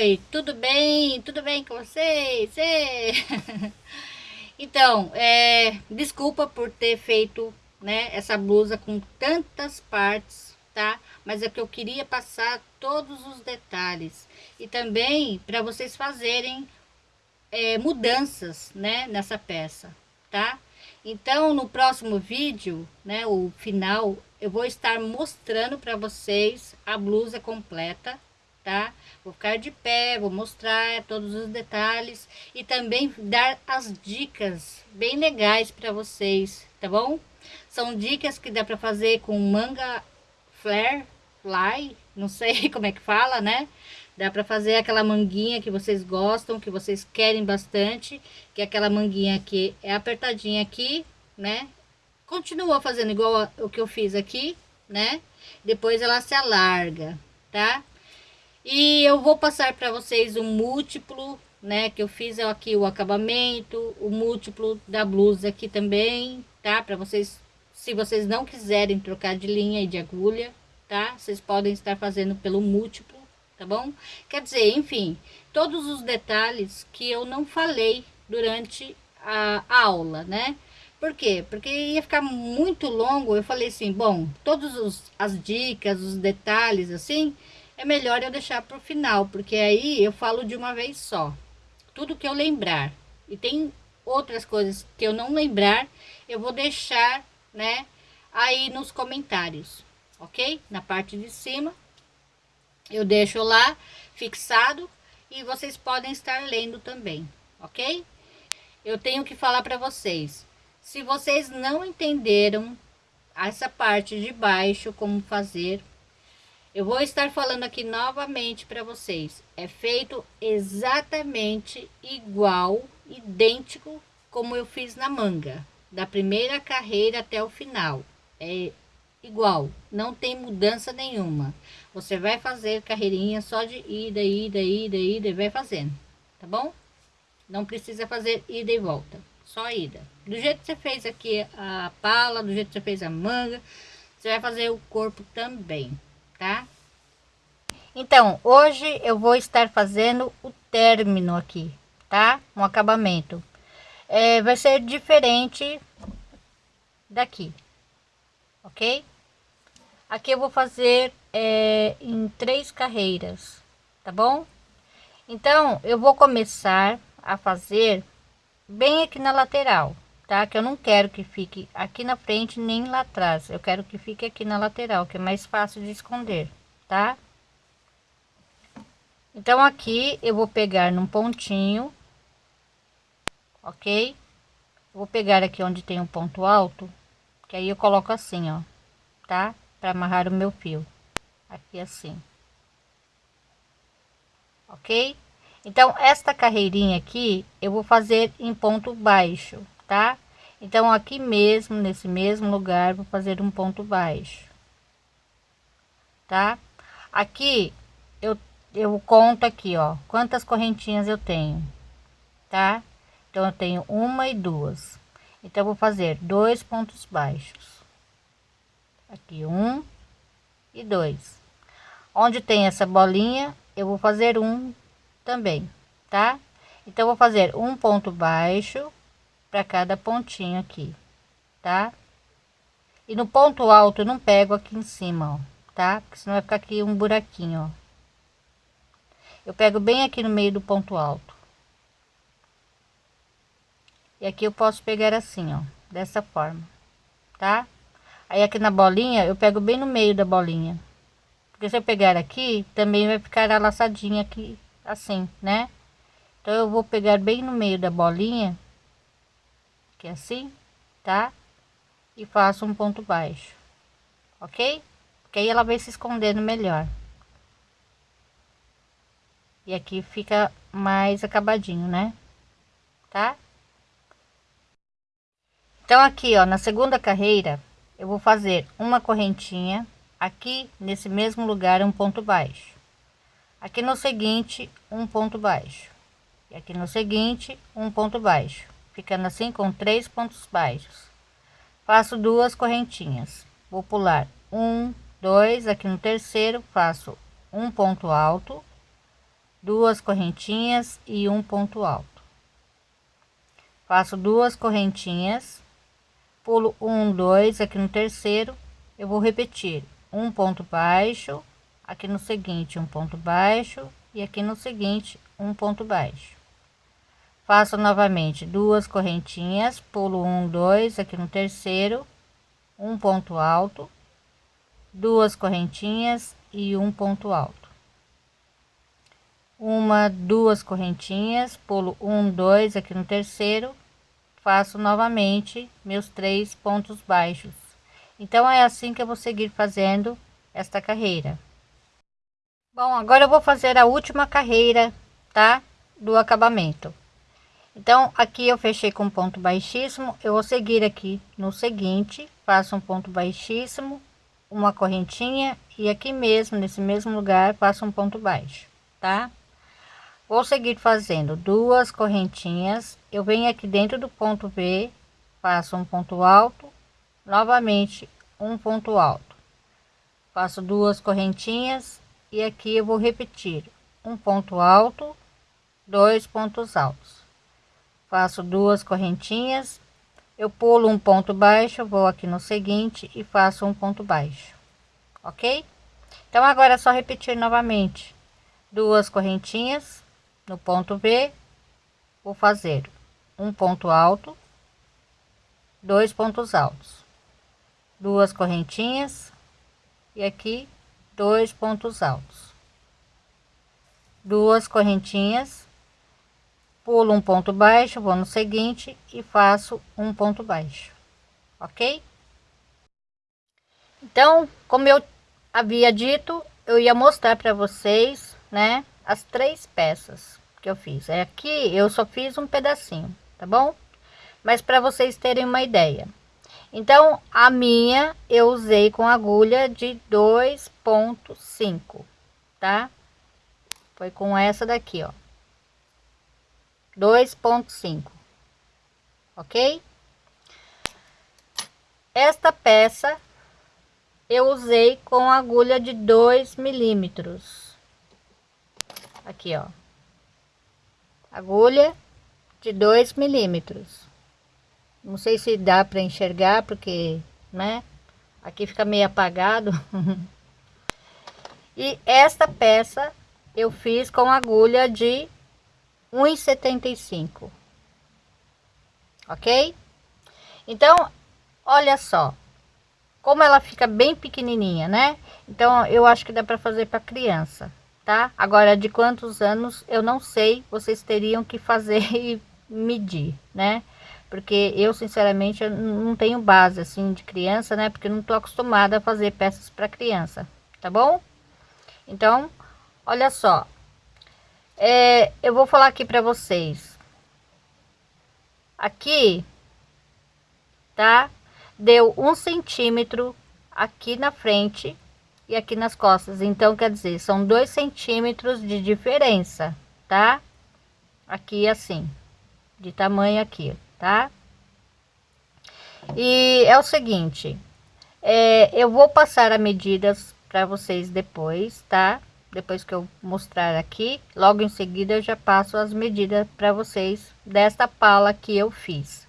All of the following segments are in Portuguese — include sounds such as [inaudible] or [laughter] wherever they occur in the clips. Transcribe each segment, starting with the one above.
oi, tudo bem? Tudo bem com vocês? [laughs] então, é, desculpa por ter feito né, essa blusa com tantas partes, tá? Mas é que eu queria passar todos os detalhes e também para vocês fazerem é, mudanças, né, nessa peça, tá? Então, no próximo vídeo, né, o final, eu vou estar mostrando para vocês a blusa completa, tá? Vou ficar de pé, vou mostrar todos os detalhes e também dar as dicas bem legais para vocês, tá bom? São dicas que dá para fazer com manga flare, fly, não sei [laughs] como é que fala, né? Dá para fazer aquela manguinha que vocês gostam, que vocês querem bastante, que é aquela manguinha que é apertadinha aqui, né? Continua fazendo igual o que eu fiz aqui, né? Depois ela se alarga, tá? E eu vou passar para vocês o múltiplo, né? Que eu fiz aqui o acabamento, o múltiplo da blusa aqui também, tá? Para vocês, se vocês não quiserem trocar de linha e de agulha, tá? Vocês podem estar fazendo pelo múltiplo, tá bom? Quer dizer, enfim, todos os detalhes que eu não falei durante a aula, né? Por quê? Porque ia ficar muito longo, eu falei assim, bom, todas as dicas, os detalhes, assim, é melhor eu deixar para o final, porque aí eu falo de uma vez só. Tudo que eu lembrar. E tem outras coisas que eu não lembrar, eu vou deixar, né, aí nos comentários, ok? Na parte de cima, eu deixo lá fixado e vocês podem estar lendo também, ok? Eu tenho que falar para vocês, se vocês não entenderam essa parte de baixo, como fazer, eu vou estar falando aqui novamente para vocês. É feito exatamente igual, idêntico como eu fiz na manga. Da primeira carreira até o final. É igual, não tem mudança nenhuma. Você vai fazer carreirinha só de ida, ida, ida, ida e vai fazendo, tá bom? Não precisa fazer ida e volta, só ida. Do jeito que você fez aqui a pala, do jeito que você fez a manga, você vai fazer o corpo também tá? Então, hoje eu vou estar fazendo o término aqui, tá? Um acabamento. É, vai ser diferente daqui, ok? Aqui eu vou fazer é, em três carreiras, tá bom? Então, eu vou começar a fazer bem aqui na lateral, tá? Que eu não quero que fique aqui na frente nem lá atrás. Eu quero que fique aqui na lateral, que é mais fácil de esconder, tá? Então, aqui eu vou pegar num pontinho, ok? Vou pegar aqui onde tem um ponto alto, que aí eu coloco assim, ó, tá? Para amarrar o meu fio, aqui assim. Ok? Então, esta carreirinha aqui, eu vou fazer em ponto baixo, tá? Então, aqui mesmo, nesse mesmo lugar, vou fazer um ponto baixo, tá? Aqui, eu, eu conto aqui, ó, quantas correntinhas eu tenho, tá? Então, eu tenho uma e duas. Então, vou fazer dois pontos baixos. Aqui, um e dois. Onde tem essa bolinha, eu vou fazer um também, tá? Então, vou fazer um ponto baixo para cada pontinho aqui, tá? E no ponto alto eu não pego aqui em cima, ó, tá? Porque senão vai ficar aqui um buraquinho, ó. Eu pego bem aqui no meio do ponto alto. E aqui eu posso pegar assim, ó, dessa forma, tá? Aí aqui na bolinha, eu pego bem no meio da bolinha. Porque se eu pegar aqui, também vai ficar laçadinha aqui, assim, né? Então, eu vou pegar bem no meio da bolinha aqui assim, tá? E faço um ponto baixo, ok? Porque aí ela vai se escondendo melhor. E aqui fica mais acabadinho, né? Tá? Então, aqui, ó, na segunda carreira, eu vou fazer uma correntinha aqui nesse mesmo lugar um ponto baixo aqui no seguinte um ponto baixo e aqui no seguinte um ponto baixo ficando assim com três pontos baixos. Faço duas correntinhas. Vou pular um dois aqui no terceiro faço um ponto alto duas correntinhas e um ponto alto. Faço duas correntinhas pulo um dois aqui no terceiro eu vou repetir. Um ponto baixo aqui no seguinte um ponto baixo e aqui no seguinte um ponto baixo faço novamente duas correntinhas pulo um dois aqui no terceiro um ponto alto duas correntinhas e um ponto alto. Uma duas correntinhas pulo um dois aqui no terceiro faço novamente meus três pontos baixos. Então é assim que eu vou seguir fazendo esta carreira. Bom agora eu vou fazer a última carreira tá? Do acabamento então aqui eu fechei com ponto baixíssimo. Eu vou seguir aqui no seguinte faço um ponto baixíssimo uma correntinha e aqui mesmo nesse mesmo lugar faço um ponto baixo tá? Vou seguir fazendo duas correntinhas. Eu venho aqui dentro do ponto B faço um ponto alto novamente um ponto alto. Faço duas correntinhas e aqui eu vou repetir um ponto alto dois pontos altos faço duas correntinhas eu pulo um ponto baixo vou aqui no seguinte e faço um ponto baixo ok? Então agora é só repetir novamente. Duas correntinhas no ponto B vou fazer um ponto alto dois pontos altos. Duas correntinhas e aqui dois pontos altos. Duas correntinhas pulo um ponto baixo vou no seguinte e faço um ponto baixo ok? Então como eu havia dito eu ia mostrar para vocês né as três peças que eu fiz. É aqui eu só fiz um pedacinho tá bom? Mas para vocês terem uma ideia. Então a minha eu usei com agulha de 2.5 tá? Foi com essa daqui ó 2.5 ok? Esta peça eu usei com agulha de 2 milímetros. Aqui ó. Agulha de 2 milímetros. Não sei se dá para enxergar porque né aqui fica meio apagado. [laughs] E esta peça eu fiz com agulha de 1,75 ok? Então olha só. Como ela fica bem pequenininha né? Então eu acho que dá para fazer para criança tá? Agora de quantos anos eu não sei. Vocês teriam que fazer [laughs] e medir né? Porque eu sinceramente eu não tenho base assim de criança né? Porque não tô acostumada a fazer peças para criança tá bom? Então olha só é, eu vou falar aqui para vocês. Aqui, tá? Deu um centímetro aqui na frente e aqui nas costas. Então, quer dizer, são dois centímetros de diferença, tá? Aqui assim, de tamanho aqui, tá? E é o seguinte, é, eu vou passar as medidas para vocês depois, tá? Depois que eu mostrar aqui logo em seguida eu já passo as medidas para vocês desta pala que eu fiz.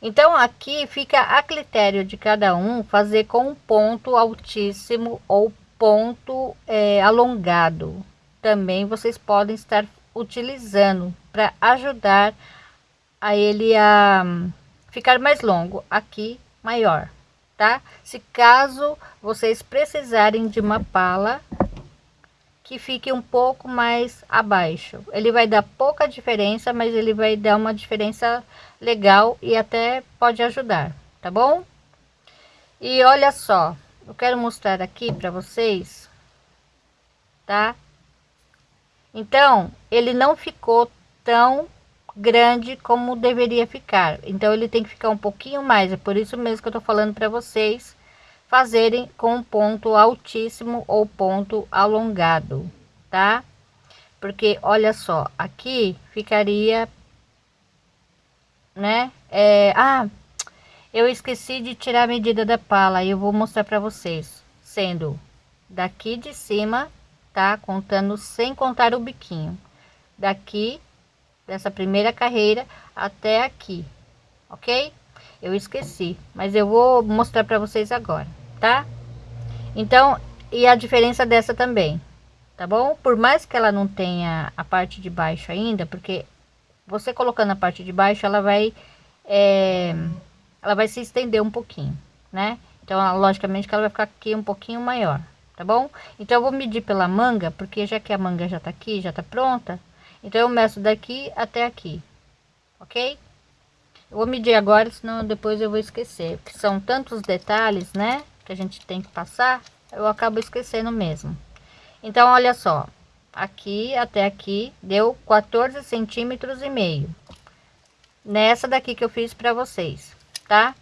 Então aqui fica a critério de cada um fazer com um ponto altíssimo ou ponto é, alongado. Também vocês podem estar utilizando para ajudar a ele a ficar mais longo aqui maior tá? Se caso vocês precisarem de uma pala que fique um pouco mais abaixo. Ele vai dar pouca diferença, mas ele vai dar uma diferença legal e até pode ajudar, tá bom? E olha só, eu quero mostrar aqui para vocês, tá? Então, ele não ficou tão grande como deveria ficar. Então, ele tem que ficar um pouquinho mais. É por isso mesmo que eu tô falando para vocês fazerem com ponto altíssimo ou ponto alongado, tá? Porque olha só, aqui ficaria, né? É, ah, eu esqueci de tirar a medida da pala e eu vou mostrar para vocês, sendo daqui de cima, tá? Contando sem contar o biquinho. Daqui, dessa primeira carreira até aqui, ok? Eu esqueci, mas eu vou mostrar para vocês agora, tá? Então, e a diferença dessa também, tá bom? Por mais que ela não tenha a parte de baixo ainda, porque você colocando a parte de baixo, ela vai, é, ela vai se estender um pouquinho, né? Então, logicamente que ela vai ficar aqui um pouquinho maior, tá bom? Então, eu vou medir pela manga, porque já que a manga já tá aqui, já tá pronta, então eu meço daqui até aqui, ok? Eu vou medir agora, senão depois eu vou esquecer, porque são tantos detalhes, né, que a gente tem que passar, eu acabo esquecendo mesmo. Então, olha só, aqui até aqui deu 14 centímetros e meio. Nessa daqui que eu fiz para vocês, tá?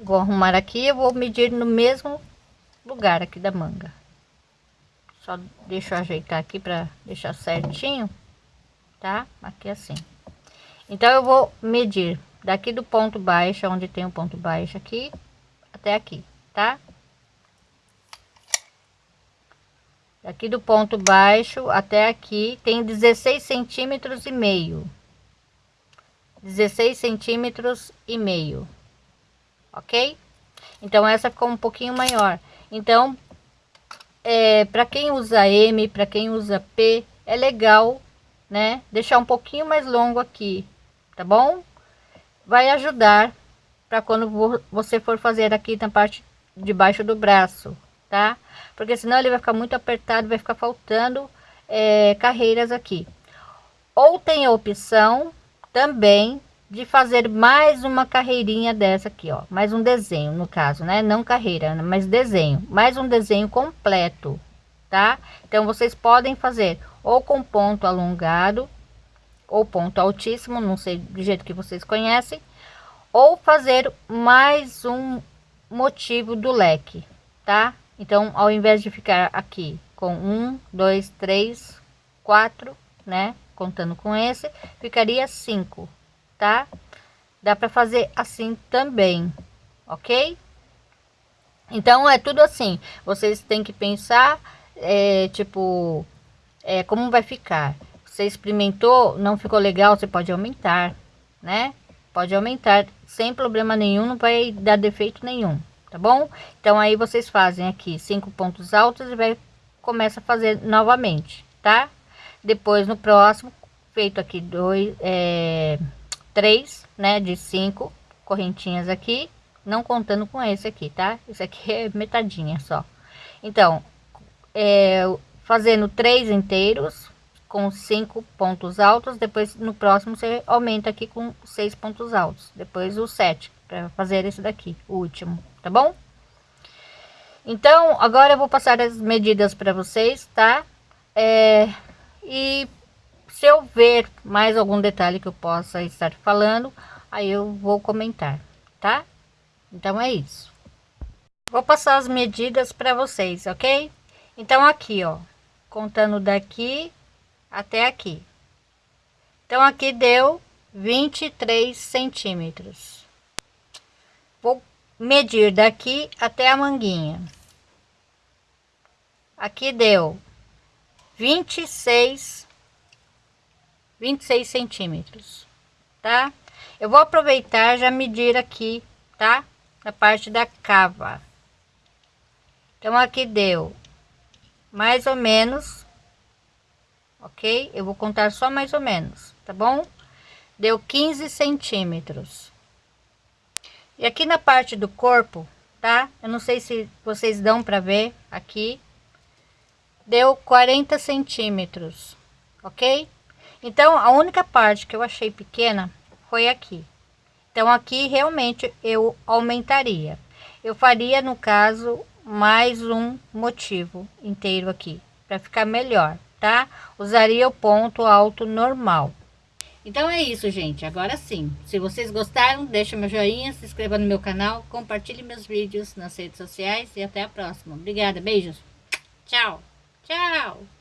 Vou arrumar aqui, eu vou medir no mesmo lugar aqui da manga. Só deixa eu ajeitar aqui para deixar certinho, tá? Aqui assim. Então, eu vou medir daqui do ponto baixo, onde tem o ponto baixo aqui, até aqui, tá? Aqui do ponto baixo até aqui tem 16 centímetros e meio. 16 centímetros e meio. Ok? Então, essa ficou um pouquinho maior. Então, é, para quem usa M, para quem usa P, é legal, né? Deixar um pouquinho mais longo aqui, tá bom? Vai ajudar para quando você for fazer aqui na parte de baixo do braço, tá? Porque senão ele vai ficar muito apertado, vai ficar faltando é, carreiras aqui. Ou tem a opção também de fazer mais uma carreirinha dessa aqui, ó. Mais um desenho, no caso, né? Não carreira, mas desenho. Mais um desenho completo, tá? Então, vocês podem fazer ou com ponto alongado, ou ponto altíssimo, não sei do jeito que vocês conhecem, ou fazer mais um motivo do leque, tá? Então, ao invés de ficar aqui com um, dois, três, quatro, né? Contando com esse, ficaria cinco, tá? Dá para fazer assim também, ok? Então, é tudo assim. Vocês têm que pensar, é, tipo, é, como vai ficar. Você experimentou, não ficou legal, você pode aumentar, né? Pode aumentar sem problema nenhum, não vai dar defeito nenhum tá bom? Então aí vocês fazem aqui cinco pontos altos e vai começa a fazer novamente, tá? Depois no próximo feito aqui dois, é, três, né? De cinco correntinhas aqui, não contando com esse aqui, tá? Esse aqui [laughs] é metadinha só. Então, é, fazendo três inteiros com cinco pontos altos, depois no próximo você aumenta aqui com seis pontos altos, depois o sete para fazer esse daqui, o último, tá bom? Então, agora eu vou passar as medidas para vocês, tá? É, e se eu ver mais algum detalhe que eu possa estar falando, aí eu vou comentar, tá? Então é isso. Vou passar as medidas para vocês, ok? Então aqui, ó, contando daqui até aqui. Então aqui deu 23 centímetros. Vou medir daqui até a manguinha. Aqui deu 26, 26 centímetros, tá? Eu vou aproveitar já medir aqui, tá? Na parte da cava. Então, aqui deu mais ou menos, ok? Eu vou contar só mais ou menos, tá bom? Deu 15 centímetros. E aqui na parte do corpo, tá? Eu não sei se vocês dão para ver aqui. Deu 40 centímetros, ok? Então, a única parte que eu achei pequena foi aqui. Então, aqui realmente eu aumentaria. Eu faria, no caso, mais um motivo inteiro aqui, para ficar melhor, tá? Usaria o ponto alto normal. Então é isso, gente. Agora sim. Se vocês gostaram, deixa meu joinha, se inscreva no meu canal, compartilhe meus vídeos nas redes sociais e até a próxima. Obrigada, beijos. Tchau. Tchau.